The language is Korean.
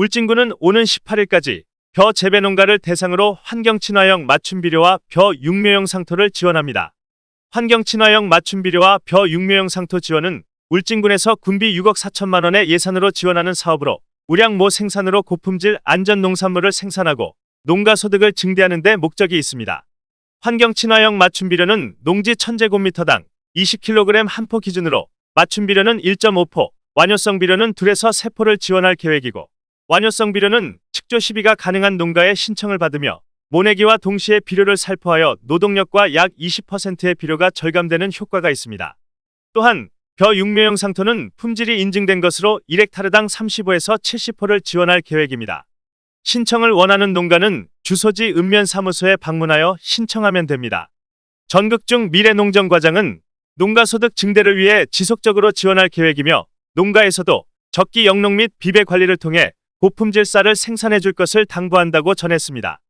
울진군은 오는 18일까지 벼 재배 농가를 대상으로 환경 친화형 맞춤 비료와 벼 육묘용 상토를 지원합니다. 환경 친화형 맞춤 비료와 벼 육묘용 상토 지원은 울진군에서 군비 6억 4천만 원의 예산으로 지원하는 사업으로 우량모 생산으로 고품질 안전 농산물을 생산하고 농가 소득을 증대하는 데 목적이 있습니다. 환경 친화형 맞춤 비료는 농지 1000제곱미터당 20kg 한 포 기준으로 맞춤 비료는 1.5포, 완효성 비료는 2에서 3포를 지원할 계획이고 완효성 비료는 측조 시비가 가능한 농가의 신청을 받으며 모내기와 동시에 비료를 살포하여 노동력과 약 20%의 비료가 절감되는 효과가 있습니다. 또한 벼 육묘용 상토는 품질이 인증된 것으로 1헥타르당 35에서 70포를 지원할 계획입니다. 신청을 원하는 농가는 주소지 읍면사무소에 방문하여 신청하면 됩니다. 전극중 미래농정과장은 농가 소득 증대를 위해 지속적으로 지원할 계획이며 농가에서도 적기 영농 및 비배 관리를 통해 고품질 쌀을 생산해 줄 것을 당부한다고 전했습니다.